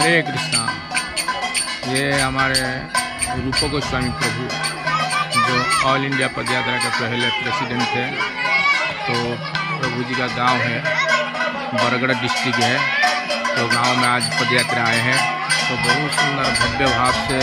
हरे कृष्णा। ये हमारे रूप गोस्वामी प्रभु, जो ऑल इंडिया पदयात्रा के पहले प्रेसिडेंट थे। तो प्रभु जी का गाँव है, बरगढ़ डिस्ट्रिक्ट है। तो गाँव में आज पदयात्रा आए हैं। तो बहुत सुंदर भव्य भाव से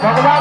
भगवान